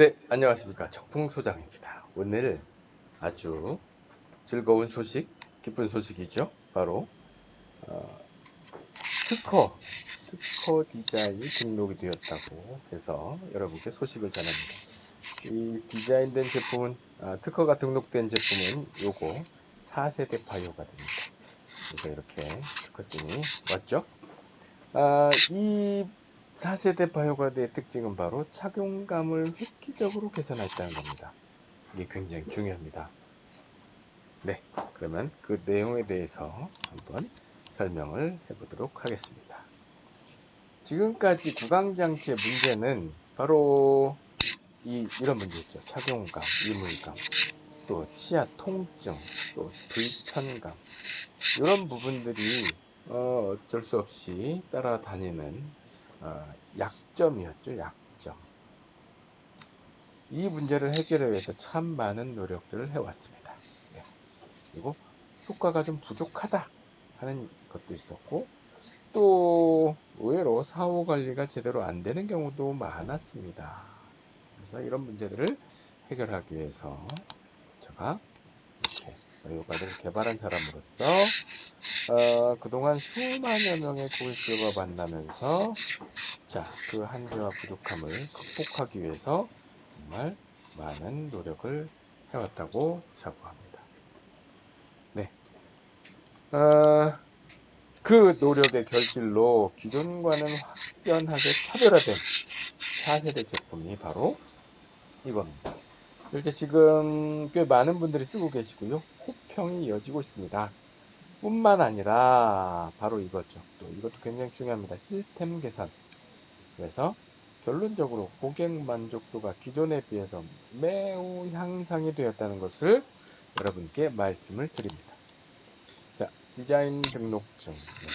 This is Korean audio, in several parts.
네, 안녕하십니까. 적풍소장입니다. 오늘 아주 즐거운 소식, 기쁜 소식이죠. 바로 어, 특허, 특허 디자인이 등록이 되었다고 해서 여러분께 소식을 전합니다. 이 디자인된 제품은, 아, 특허가 등록된 제품은 요거 4세대 바이오가 됩니다. 그래서 이렇게 특허증이 왔죠. 아, 이 4세대 바이오가드의 특징은 바로 착용감을 획기적으로 개선했다는 겁니다. 이게 굉장히 중요합니다. 네, 그러면 그 내용에 대해서 한번 설명을 해보도록 하겠습니다. 지금까지 구강장치의 문제는 바로 이, 이런 문제 있죠. 착용감, 이물감, 또 치아 통증, 또 불편감 이런 부분들이 어, 어쩔 수 없이 따라다니는 어, 약점이었죠. 약점. 이 문제를 해결하기 위해서 참 많은 노력들을 해왔습니다. 네. 그리고 효과가 좀 부족하다 하는 것도 있었고 또 의외로 사후 관리가 제대로 안 되는 경우도 많았습니다. 그래서 이런 문제들을 해결하기 위해서 제가 이렇게 바이오가드를 개발한 사람으로서 어, 그동안 수만여 명의 고객들과 만나면서 자, 그 한계와 부족함을 극복하기 위해서 정말 많은 노력을 해왔다고 자부합니다. 네. 어, 그 노력의 결실로 기존과는 확연하게 차별화된 4세대 제품이 바로 이겁니다. 실제 지금 꽤 많은 분들이 쓰고 계시고요. 호평이 이어지고 있습니다. 뿐만 아니라 바로 이거죠. 또 이것도 굉장히 중요합니다. 시스템 개선. 그래서 결론적으로 고객 만족도가 기존에 비해서 매우 향상이 되었다는 것을 여러분께 말씀을 드립니다. 자, 디자인 등록증. 네,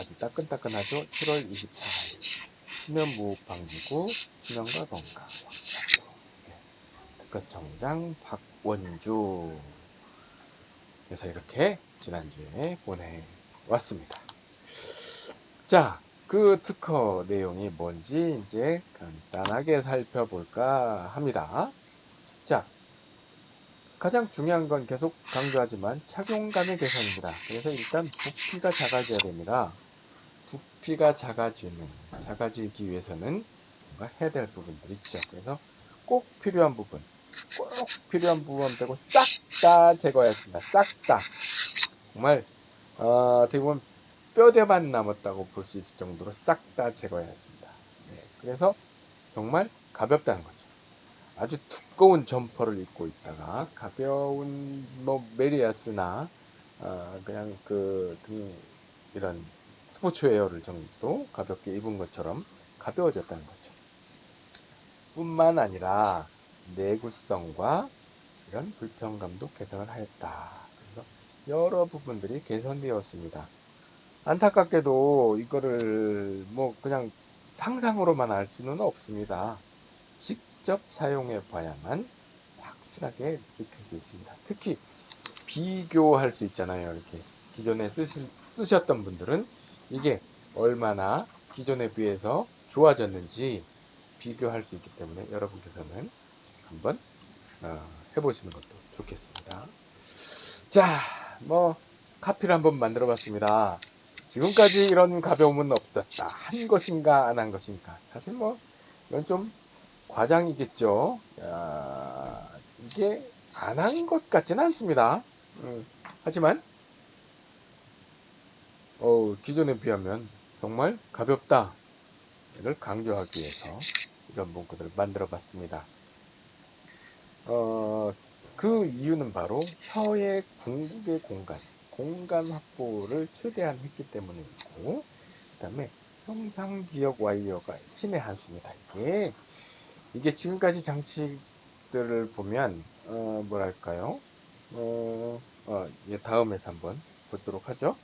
아주 따끈따끈하죠. 7월 24일. 수면 무호흡 방지구, 수면과 건강. 특허청장 박원주 그래서 이렇게 지난주에 보내왔습니다. 자, 그 특허 내용이 뭔지 이제 간단하게 살펴볼까 합니다. 자, 가장 중요한 건 계속 강조하지만 착용감의 개선입니다. 그래서 일단 부피가 작아져야 됩니다. 부피가 작아지는, 작아지기 위해서는 뭔가 해야 될 부분들 있죠. 그래서 꼭 필요한 부분, 꼭 필요한 부분 빼고 싹 다 제거했습니다. 싹 다. 정말 어, 어떻게 보면 뼈대만 남았다고 볼 수 있을 정도로 싹 다 제거했습니다. 네, 그래서 정말 가볍다는 거죠. 아주 두꺼운 점퍼를 입고 있다가 가벼운 뭐 메리야스나 어, 그냥 그 등 이런 스포츠웨어를 정도 가볍게 입은 것처럼 가벼워졌다는 거죠. 뿐만 아니라 내구성과 이런 불편감도 개선을 하였다. 그래서 여러 부분들이 개선되었습니다. 안타깝게도 이거를 뭐 그냥 상상으로만 알 수는 없습니다. 직접 사용해 봐야만 확실하게 느낄 수 있습니다. 특히 비교할 수 있잖아요. 이렇게 기존에 쓰시, 쓰셨던 분들은 이게 얼마나 기존에 비해서 좋아졌는지 비교할 수 있기 때문에 여러분께서는 한번 어, 해보시는 것도 좋겠습니다. 자, 뭐 카피를 한번 만들어 봤습니다. 지금까지 이런 가벼움은 없었다. 한 것인가 안 한 것인가. 사실 뭐 이건 좀 과장이겠죠. 야, 이게 안 한 것 같지는 않습니다. 음, 하지만 어, 기존에 비하면 정말 가볍다. 를 강조하기 위해서 이런 문구들을 만들어 봤습니다. 어, 그 이유는 바로 혀의 궁극의 공간, 공간 확보를 최대한 했기 때문에 있고, 그 다음에 형상기억 와이어가 신의 한 수입니다. 이게, 이게 지금까지 장치들을 보면, 어, 뭐랄까요? 어, 어, 다음에서 한번 보도록 하죠.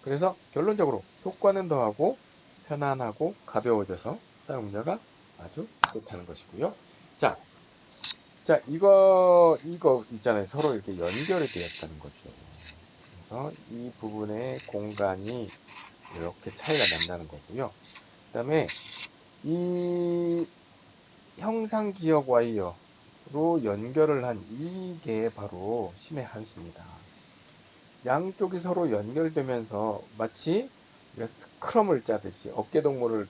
그래서 결론적으로 효과는 더하고 편안하고 가벼워져서 사용자가 아주 좋다는 것이고요. 자, 자, 이거, 이거 있잖아요. 서로 이렇게 연결이 되었다는 거죠. 그래서 이 부분의 공간이 이렇게 차이가 난다는 거고요. 그 다음에 이 형상 기억 와이어로 연결을 한 이게 바로 신의 한 수입니다. 양쪽이 서로 연결되면서 마치 스크럼을 짜듯이 어깨 동무를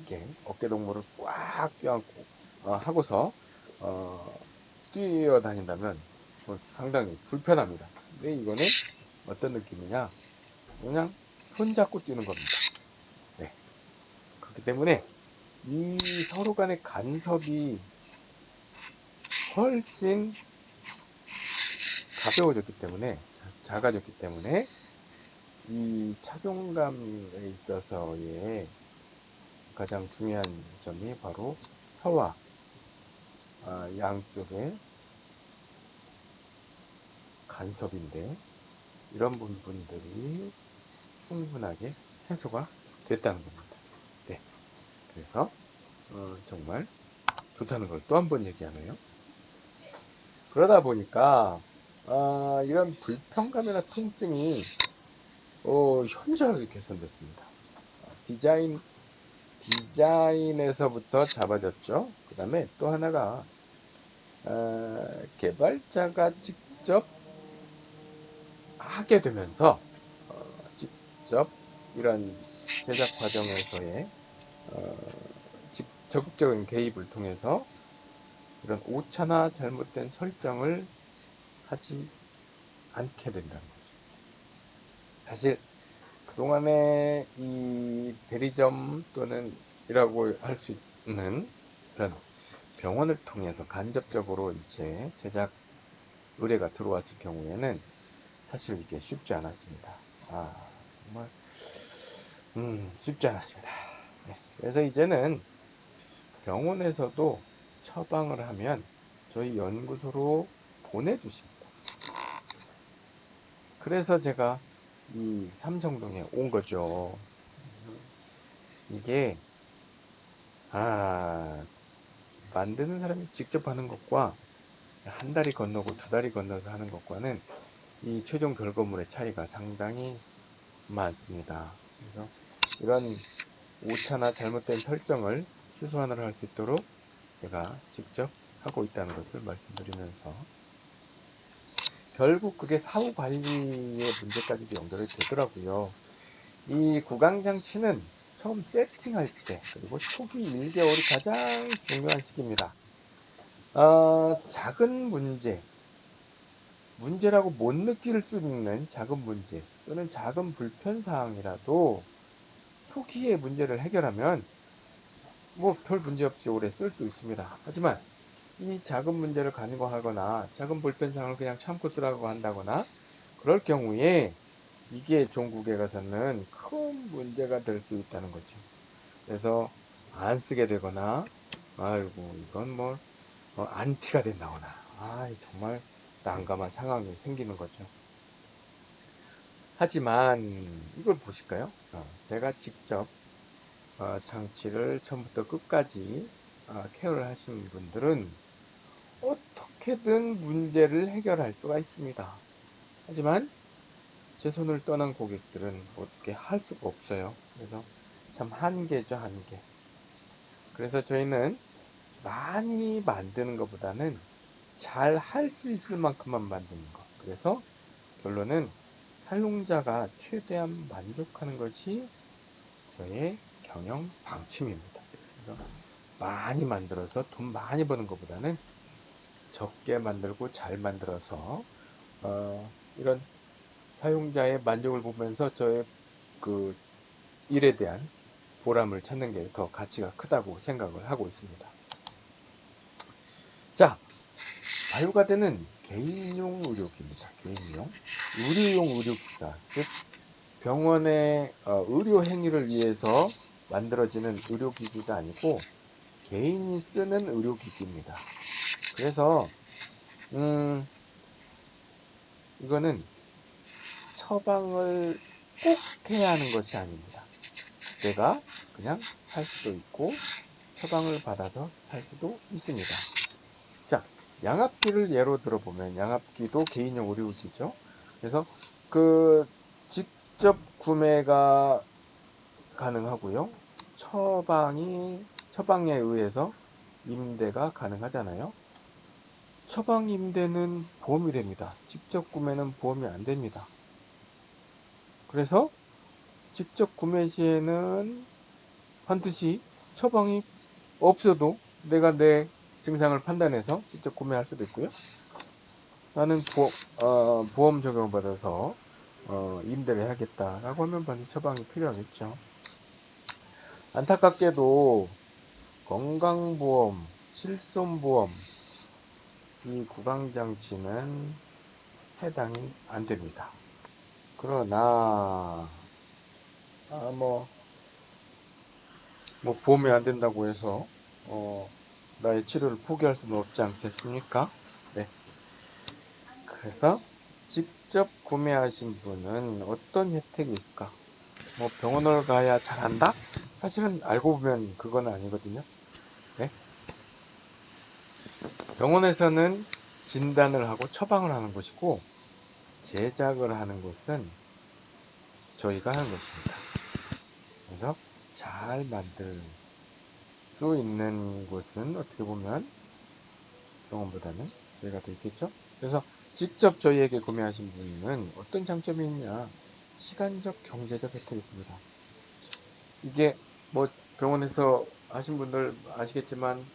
이게 어깨 동무를 꽉 껴안고 어, 하고서 어, 뛰어다닌다면 뭐 상당히 불편합니다. 근데 이거는 어떤 느낌이냐? 그냥 손잡고 뛰는 겁니다. 네. 그렇기 때문에 이 서로 간의 간섭이 훨씬 가벼워졌기 때문에 작아졌기 때문에 이 착용감에 있어서의 가장 중요한 점이 바로 혀와 아, 양쪽의 간섭인데 이런 부분들이 충분하게 해소가 됐다는 겁니다. 네. 그래서 어, 정말 좋다는 걸 또 한 번 얘기하네요. 그러다 보니까 어, 이런 불편감이나 통증이 어, 현저하게 개선됐습니다. 디자인 디자인에서부터 잡아졌죠. 그 다음에 또 하나가 어, 개발자가 직접 하게 되면서 어, 직접 이런 제작 과정에서의 어, 적극적인 개입을 통해서 이런 오차나 잘못된 설정을 하지 않게 된다는 거죠. 사실 그동안에 이 대리점 또는 이라고 할 수 있는 그런 병원을 통해서 간접적으로 이제 제작 의뢰가 들어왔을 경우에는 사실 이게 쉽지 않았습니다. 아, 정말, 음, 쉽지 않았습니다. 네, 그래서 이제는 병원에서도 처방을 하면 저희 연구소로 보내주십니다. 그래서 제가 이 삼성동에 온 거죠. 이게, 아, 만드는 사람이 직접 하는 것과 한 달이 건너고 두 달이 건너서 하는 것과는 이 최종 결과물의 차이가 상당히 많습니다. 그래서 이런 오차나 잘못된 설정을 최소한으로 할 수 있도록 제가 직접 하고 있다는 것을 말씀드리면서 결국 그게 사후 관리의 문제까지도 연결이 되더라고요. 이 구강장치는 처음 세팅할 때 그리고 초기 1개월이 가장 중요한 시기입니다. 어, 작은 문제, 문제라고 못 느낄 수 있는 작은 문제 또는 작은 불편 사항이라도 초기에 문제를 해결하면 뭐 별 문제 없이 오래 쓸 수 있습니다. 하지만 이 작은 문제를 간과하거나 작은 불편 사항을 그냥 참고 쓰라고 한다거나 그럴 경우에 이게 종국에 가서는 큰 문제가 될 수 있다는 거죠. 그래서 안 쓰게 되거나 아이고 이건 뭐 어, 안티가 된다거나 아 정말 난감한 상황이 생기는 거죠. 하지만 이걸 보실까요? 어, 제가 직접 어, 장치를 처음부터 끝까지 어, 케어를 하신 분들은 어떻게든 문제를 해결할 수가 있습니다. 하지만 제 손을 떠난 고객들은 어떻게 할 수가 없어요. 그래서 참 한계죠, 한계. 그래서 저희는 많이 만드는 것보다는 잘 할 수 있을 만큼만 만드는 것. 그래서 결론은 사용자가 최대한 만족하는 것이 저의 경영 방침입니다. 많이 만들어서 돈 많이 버는 것보다는 적게 만들고 잘 만들어서 어, 이런 사용자의 만족을 보면서 저의 그 일에 대한 보람을 찾는 게 더 가치가 크다고 생각을 하고 있습니다. 자, 바이오가드는 개인용 의료기입니다. 개인용. 의료용 의료기가, 즉, 병원의 어, 의료 행위를 위해서 만들어지는 의료기기가 아니고 개인이 쓰는 의료기기입니다. 그래서 음, 이거는 처방을 꼭 해야 하는 것이 아닙니다. 내가 그냥 살 수도 있고 처방을 받아서 살 수도 있습니다. 자, 양압기를 예로 들어보면 양압기도 개인용 의료기죠. 그래서 그 직접 구매가 가능하고요. 처방이 처방에 의해서 임대가 가능하잖아요. 처방 임대는 보험이 됩니다. 직접 구매는 보험이 안 됩니다. 그래서 직접 구매 시에는 반드시 처방이 없어도 내가 내 증상을 판단해서 직접 구매할 수도 있고요. 나는 보, 어, 보험 적용을 받아서 어, 임대를 해야겠다라고 하면 반드시 처방이 필요하겠죠. 안타깝게도 건강보험, 실손보험, 이 구강장치는 해당이 안 됩니다. 그러나 아, 뭐, 뭐 보험이 안 된다고 해서 어, 나의 치료를 포기할 수는 없지 않겠습니까? 네. 그래서 직접 구매하신 분은 어떤 혜택이 있을까? 뭐 병원을 가야 잘한다? 사실은 알고 보면 그건 아니거든요. 네? 병원에서는 진단을 하고 처방을 하는 것이고 제작을 하는 것은 저희가 하는 것입니다. 그래서 잘 만들 수 있는 곳은 어떻게 보면 병원보다는 저희가 더 있겠죠. 그래서 직접 저희에게 구매하신 분은 어떤 장점이 있냐? 시간적, 경제적 혜택이 있습니다. 이게 뭐 병원에서 하신 분들 아시겠지만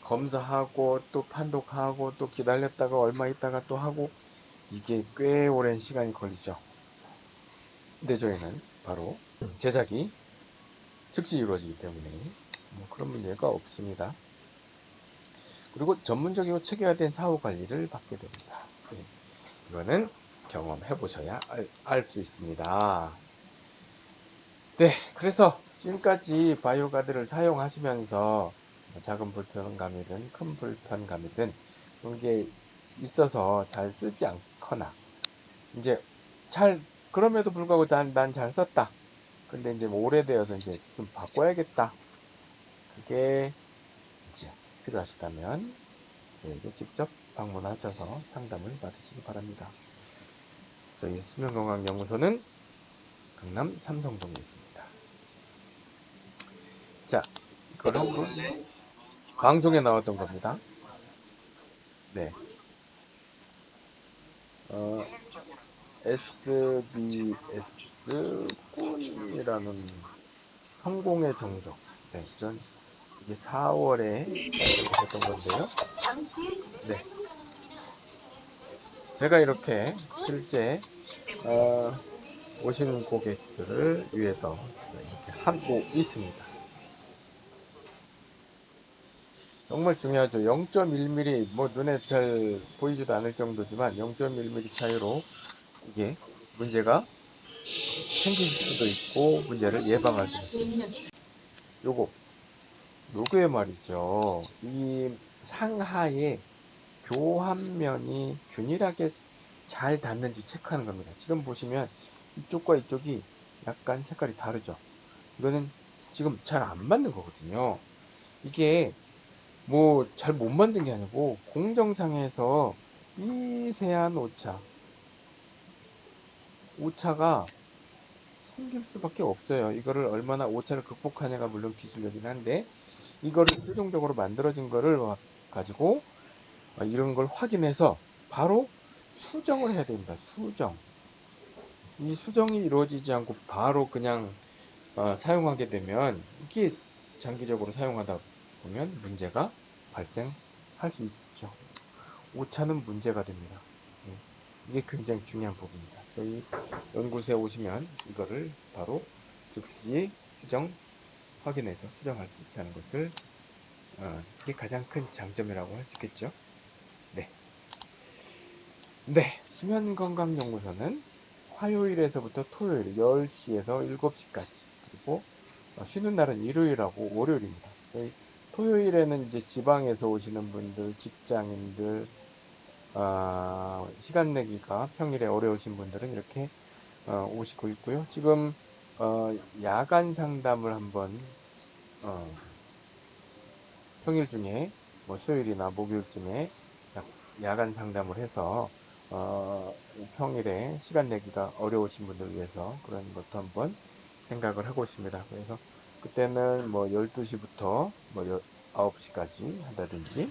검사하고 또 판독하고 또 기다렸다가 얼마 있다가 또 하고 이게 꽤 오랜 시간이 걸리죠. 근데 저희는 바로 제작이 즉시 이루어지기 때문에 뭐 그런 문제가 없습니다. 그리고 전문적이고 체계화된 사후 관리를 받게 됩니다. 네. 이거는 경험해 보셔야 알 수 있습니다. 네, 그래서 지금까지 바이오 가드를 사용하시면서 작은 불편감이든 큰 불편감이든 그런 게 있어서 잘 쓰지 않 거나 이제 잘 그럼에도 불구하고 난잘 썼다. 근데 이제 뭐 오래되어서 이제 좀 바꿔야겠다. 그게 이제 필요하시다면 저희에게 직접 방문하셔서 상담을 받으시기 바랍니다. 저희 수면건강연구소는 강남 삼성동에 있습니다. 자, 이걸 한번 방송에 나왔던 겁니다. 네. 어, SBS 꿈이라는 성공의 정석. 네, 전 이게 4월에 있었던 건데요. 네. 제가 이렇게 실제 어, 오신 고객들을 위해서 이렇게 하고 있습니다. 정말 중요하죠. 0.1mm 뭐 눈에 별 보이지도 않을 정도지만 0.1mm 차이로 이게 문제가 생길 수도 있고 문제를 예방할 수 있습니다. 요거 요거에 말이죠. 이 상하에 교환면이 균일하게 잘 닿는지 체크하는 겁니다. 지금 보시면 이쪽과 이쪽이 약간 색깔이 다르죠. 이거는 지금 잘 안 맞는 거거든요. 이게 뭐 잘 못 만든 게 아니고 공정상에서 미세한 오차 오차가 생길 수밖에 없어요. 이거를 얼마나 오차를 극복하냐가 물론 기술력이긴 한데 이거를 최종적으로 만들어진 거를 가지고 이런 걸 확인해서 바로 수정을 해야 됩니다. 수정. 이 수정이 이루어지지 않고 바로 그냥 어, 사용하게 되면 이게 장기적으로 사용하다 보면 문제가 발생할 수 있죠. 오차는 문제가 됩니다. 예, 이게 굉장히 중요한 부분입니다. 저희 연구소에 오시면 이거를 바로 즉시 수정 확인해서 수정할 수 있다는 것을 어, 이게 가장 큰 장점이라고 할 수 있겠죠. 네. 네, 수면건강연구소는 화요일에서부터 토요일 10시에서 7시까지 그리고 어, 쉬는 날은 일요일하고 월요일입니다. 저희 토요일에는 이제 지방에서 오시는 분들, 직장인들, 어, 시간 내기가 평일에 어려우신 분들은 이렇게 어, 오시고 있고요. 지금 어, 야간 상담을 한번 어, 평일 중에 뭐 수요일이나 목요일쯤에 야간 상담을 해서 어, 평일에 시간 내기가 어려우신 분들 위해서 그런 것도 한번 생각을 하고 있습니다. 그래서 그때는 뭐 12시부터 뭐 9시까지 한다든지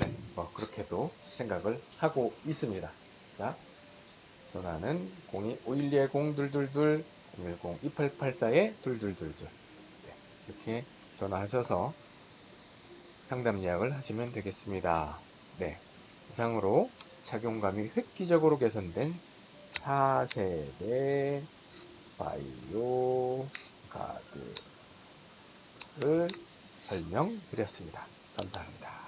네, 뭐 그렇게도 생각을 하고 있습니다. 자, 전화는 02-5120-222 010-2884에 2222 네, 이렇게 전화하셔서 상담 예약을 하시면 되겠습니다. 네, 이상으로 착용감이 획기적으로 개선된 4세대 바이오 가드를 설명드렸습니다. 감사합니다.